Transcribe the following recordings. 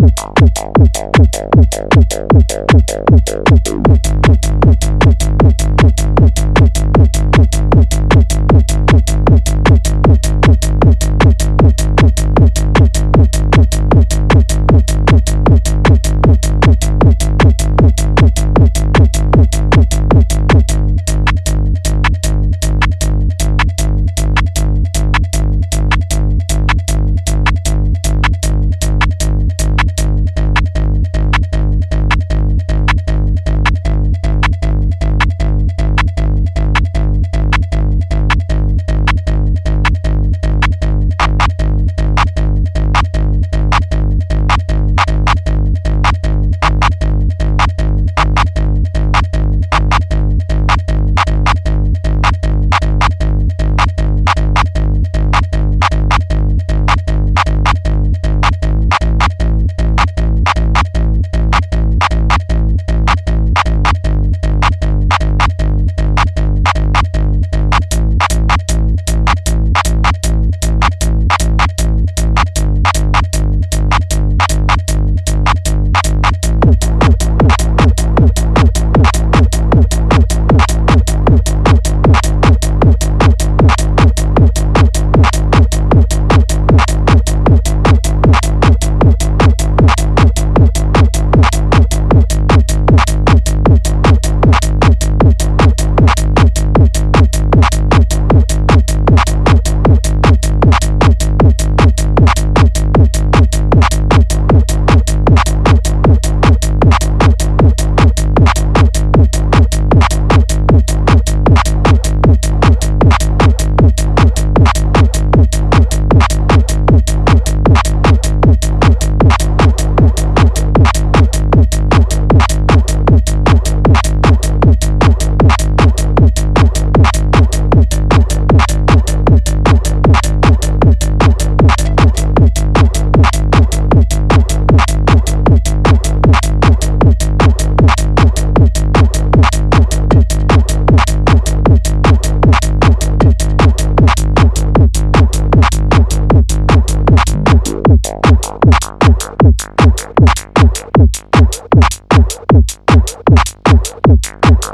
Thank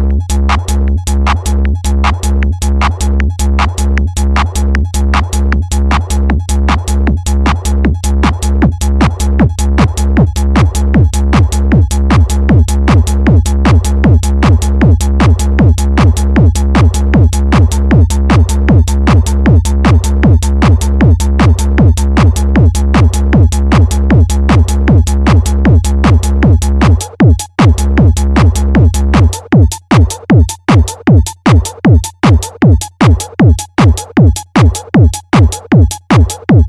you Boop, boop.